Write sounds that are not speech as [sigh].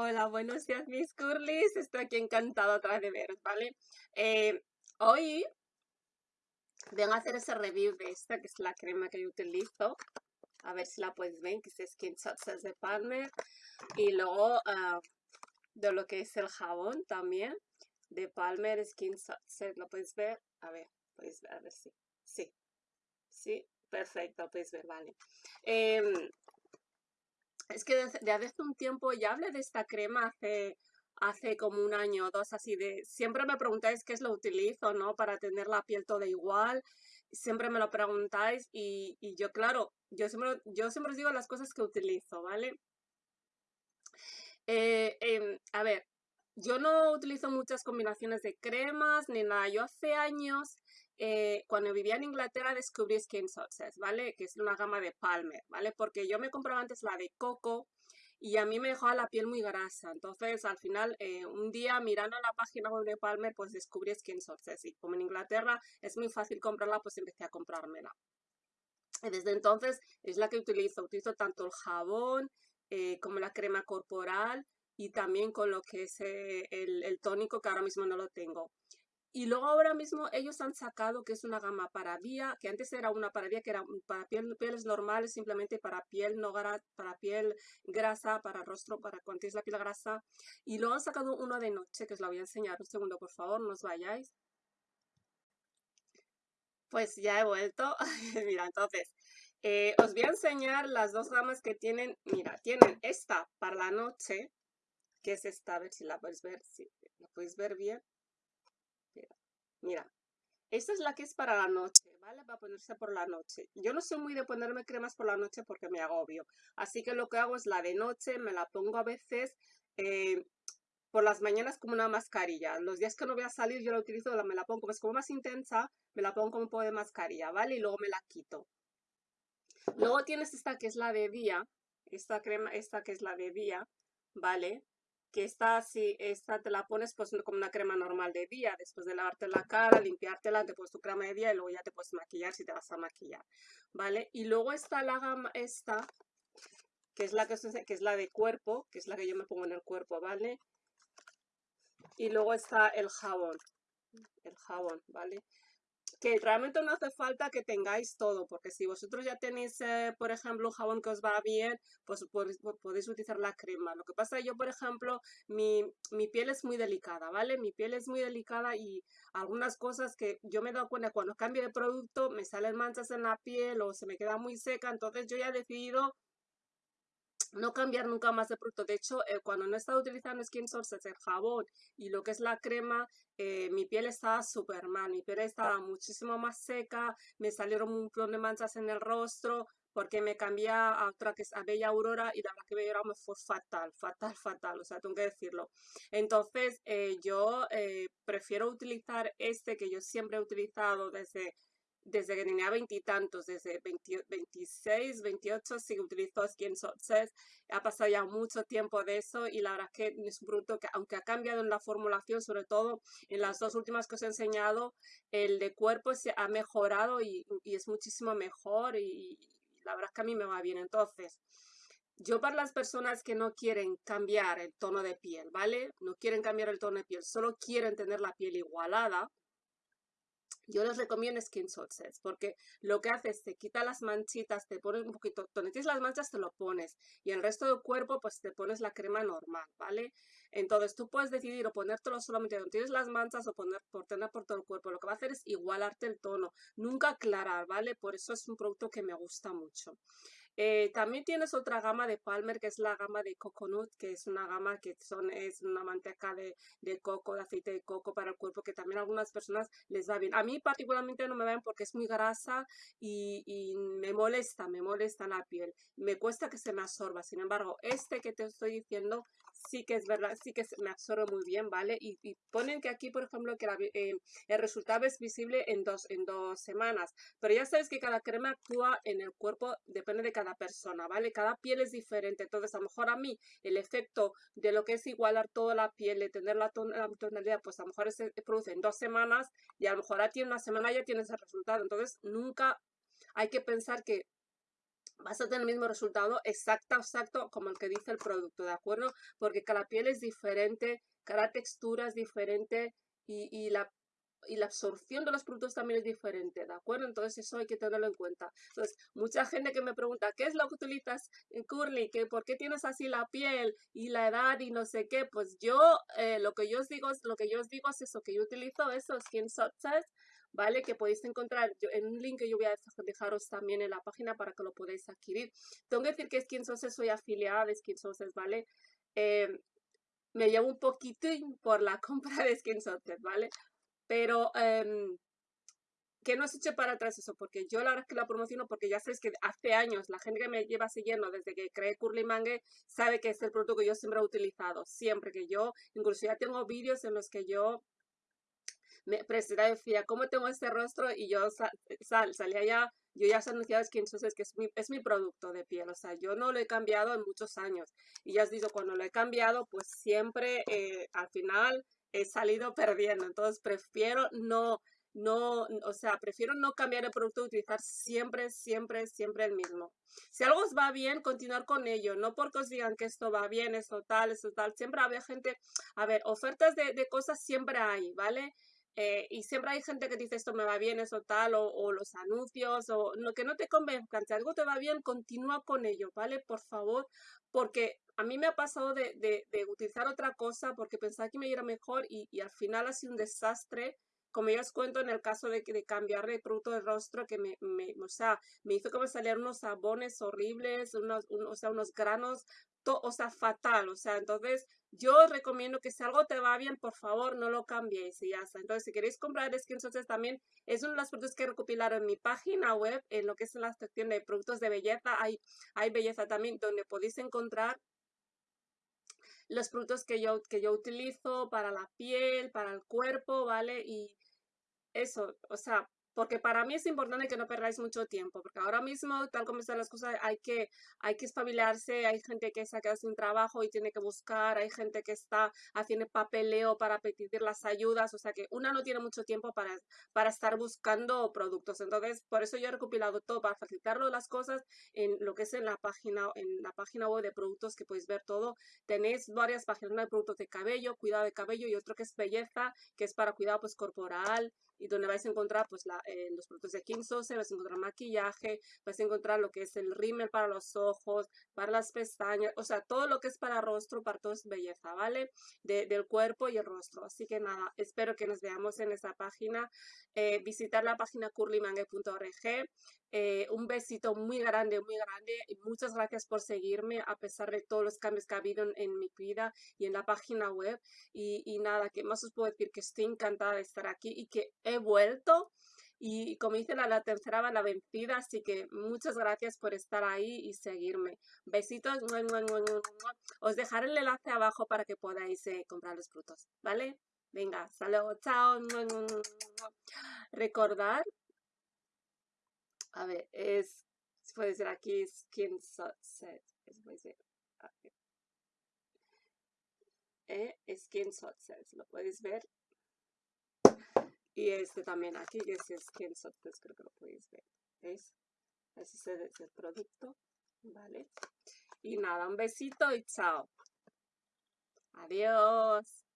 Hola, buenos días mis curlis. Estoy aquí encantada otra vez de veros, ¿vale? Eh, hoy vengo a hacer ese review de esta, que es la crema que yo utilizo. A ver si la puedes ver, que es Skin de Palmer. Y luego ah, de lo que es el jabón también, de Palmer Skin Success. ¿Lo puedes ver? A ver, puedes ver, a ver si. Sí, sí, perfecto, puedes ver, vale. Em, es que desde, hace un tiempo ya hablé de esta crema hace, hace como un año o dos, así de, siempre me preguntáis qué es lo utilizo, ¿no? Para tener la piel toda igual, siempre me lo preguntáis y, yo, claro, yo siempre, yo siempre os digo las cosas que utilizo, ¿vale? Eh, em, a ver, yo no utilizo muchas combinaciones de cremas ni nada. Yo hace años eh, cuando vivía en Inglaterra descubrí Skin Success, ¿vale? Que es una gama de Palmer, ¿vale? Porque yo me compraba antes la de coco y a mí me dejaba la piel muy grasa. Entonces, al final, eh, un día mirando la página web de Palmer, pues descubrí Skin Success. Y como en Inglaterra es muy fácil comprarla, pues empecé a comprármela. Y desde entonces es la que utilizo. Utilizo tanto el jabón eh, como la crema corporal y también con lo que es el, el tónico que ahora mismo no lo tengo. Y luego ahora mismo ellos han sacado que es una gama para vía, que antes era una para vía que era para piel, pieles normales, simplemente para piel no para piel grasa, para rostro, para cuando tienes la piel grasa. Y luego han sacado uno de noche, que os la voy a enseñar. Un segundo, por favor, no os vayáis. Pues ya he vuelto. [laughs] Mira, entonces, eh, os voy a enseñar las dos gamas que tienen. Mira, tienen esta para la noche, que es esta, a ver si la podéis ver, si la podéis ver bien. Mira, esta es la que es para la noche, ¿vale? Va a ponerse por la noche. Yo no soy muy de ponerme cremas por la noche porque me agobio. Así que lo que hago es la de noche, me la pongo a veces eh, por las mañanas como una mascarilla. Los días que no voy a salir yo la utilizo, me la pongo, es como más intensa, me la pongo como un poco de mascarilla, ¿vale? Y luego me la quito. Luego tienes esta que es la de día, esta crema, esta que es la de día, ¿vale? Que esta, así esta te la pones pues como una crema normal de día, después de lavarte la cara, limpiártela, te pones tu crema de día y luego ya te puedes maquillar si te vas a maquillar, ¿vale? Y luego está la gama esta, que es la que es la de cuerpo, que es la que yo me pongo en el cuerpo, ¿vale? Y luego está el jabón, el jabón, ¿vale? Que realmente no hace falta que tengáis todo, porque si vosotros ya tenéis, eh, por ejemplo, un jabón que os va bien, pues podéis, utilizar la crema. Lo que pasa, yo, por ejemplo, mi, mi, piel es muy delicada, ¿vale? Mi piel es muy delicada y algunas cosas que yo me he dado cuenta cuando cambio de producto, me salen manchas en la piel o se me queda muy seca, entonces yo ya he decidido no cambiar nunca más de producto. De hecho, eh, cuando no estaba utilizando Skin Sources, el jabón y lo que es la crema, eh, mi piel estaba súper mal. Mi piel estaba muchísimo más seca, me salieron un montón de manchas en el rostro porque me cambié a otra que es a Bella Aurora y la verdad que Bella Aurora me fue fatal, fatal, fatal, o sea, tengo que decirlo. Entonces, eh, yo prefiero utilizar este que yo siempre he utilizado desde desde que tenía veintitantos, desde 26, 28, sí utilizo Skin Success. Ha pasado ya mucho tiempo de eso y la verdad es que es un producto que, aunque ha cambiado en la formulación, sobre todo en las dos últimas que os he enseñado, el de cuerpo se ha mejorado y, es muchísimo mejor y, la verdad es que a mí me va bien. Entonces, yo para las personas que no quieren cambiar el tono de piel, ¿vale? No quieren cambiar el tono de piel, solo quieren tener la piel igualada, yo les recomiendo Skin Success porque lo que hace es te quita las manchitas, te pones un poquito, donde tienes las manchas te lo pones y el resto del cuerpo pues te pones la crema normal, ¿vale? Entonces tú puedes decidir o ponértelo solamente donde tienes las manchas o poner por tener por todo el cuerpo. Lo que va a hacer es igualarte el tono, nunca aclarar, ¿vale? Por eso es un producto que me gusta mucho. Eh, también tienes otra gama de Palmer, que es la gama de Coconut, que es una gama que son, es una manteca de, coco, de aceite de coco para el cuerpo, que también a algunas personas les va bien. A mí particularmente no me ven porque es muy grasa y, y me molesta, me molesta la piel. Me cuesta que se me absorba. Sin embargo, este que te estoy diciendo sí que es verdad, sí que me absorbe muy bien, ¿vale? Y, ponen que aquí, por ejemplo, que eh, el resultado es visible en dos, en dos semanas. Pero ya sabes que cada crema actúa en el cuerpo, depende de cada persona, ¿vale? Cada piel es diferente. Entonces, a lo mejor a mí, el efecto de lo que es igualar toda la piel, de tener la, tonalidad, pues a lo mejor se produce en dos semanas y a lo mejor a ti en una semana ya tienes el resultado. Entonces, nunca hay que pensar que vas a tener el mismo resultado exacto, exacto como el que dice el producto, ¿de acuerdo? Porque cada piel es diferente, cada textura es diferente y, la y la absorción de los productos también es diferente, ¿de acuerdo? Entonces eso hay que tenerlo en cuenta. Entonces, mucha gente que me pregunta, ¿qué es lo que utilizas en Curly? ¿Qué, ¿Por qué tienes así la piel y la edad y no sé qué? Pues yo, eh, lo que yo os digo, lo que yo os digo es eso, que yo utilizo esos Skin Success, ¿vale? Que podéis encontrar en un link que yo voy a dejaros también en la página para que lo podáis adquirir. Tengo que decir que Skin Success soy afiliada de Skin Success, ¿vale? Eh, me llevo un poquito por la [laughs] compra de Skin Success, ¿vale? Pero, eh, que no se eche para atrás eso, porque yo la verdad que la promociono porque ya sabéis que hace años la gente que me lleva siguiendo desde que creé Curly Mangue sabe que es el producto que yo siempre he utilizado, siempre que yo, incluso ya tengo vídeos en los que yo me y decía, ¿cómo tengo este rostro? Y yo sal, salía ya, yo ya anunciaba que entonces que es mi, es mi producto de piel, o sea, yo no lo he cambiado en muchos años. Y ya os digo, cuando lo he cambiado, pues siempre eh, al final he salido perdiendo. Entonces prefiero no, no, o sea, prefiero no cambiar el producto, utilizar siempre, siempre, siempre el mismo. Si algo os va bien, continuar con ello, no porque os digan que esto va bien, esto tal, esto tal. Siempre había gente, a ver, ofertas de, de cosas siempre hay, ¿vale? Eh, y siempre hay gente que dice esto me va bien, eso tal, o, los anuncios, o lo que no te convenzcan. Si algo te va bien, continúa con ello, ¿vale? Por favor, porque a mí me ha pasado de, de, de utilizar otra cosa porque pensaba que me iba mejor y, al final ha sido un desastre. Como ya os cuento en el caso de, de cambiar de producto de rostro, que me, o sea, me hizo que me salieran unos sabones horribles, unos, o sea, unos granos, o sea, fatal. O sea, entonces yo recomiendo que si algo te va bien, por favor, no lo cambiéis y ya está. Entonces, si queréis comprar screenshots también, es uno de los productos que he recopilado en mi página web, en lo que es la sección de productos de belleza. Hay, hay belleza también donde podéis encontrar los productos que yo, que yo utilizo para la piel, para el cuerpo, ¿vale? Y eso, o sea, porque para mí es importante que no perdáis mucho tiempo, porque ahora mismo, tal como están las cosas, hay que, hay que espabilarse, hay gente que se ha quedado sin trabajo y tiene que buscar, hay gente que está haciendo papeleo para pedir las ayudas, o sea que una no tiene mucho tiempo para, para estar buscando productos. Entonces, por eso yo he recopilado todo para facilitarlo las cosas en lo que es en la página, en la página web de productos que podéis ver todo. Tenéis varias páginas, de productos de cabello, cuidado de cabello y otro que es belleza, que es para cuidado pues corporal, y donde vais a encontrar pues la, eh, los productos de King Sauce, vais a encontrar maquillaje, vais a encontrar lo que es el rímel para los ojos, para las pestañas, o sea, todo lo que es para rostro, para todo es belleza, ¿vale? De, del cuerpo y el rostro. Así que nada, espero que nos veamos en esta página. Eh, visitar la página curlymangue.org. Eh, un besito muy grande, muy grande. Y muchas gracias por seguirme a pesar de todos los cambios que ha habido en, en mi vida y en la página web. Y, y nada, que más os puedo decir que estoy encantada de estar aquí y que he vuelto y como dice la, la tercera va la vencida, así que muchas gracias por estar ahí y seguirme. Besitos, os dejaré el enlace abajo para que podáis eh, comprar los frutos, ¿vale? Venga, saludos, chao. Recordar, a ver, es, puede ser aquí, skin set, puede ser, eh, skin set, lo puedes ver y este también aquí, que es Skin pues creo que lo podéis ver. ¿Ves? Ese es el producto. ¿Vale? Y nada, un besito y chao. Adiós.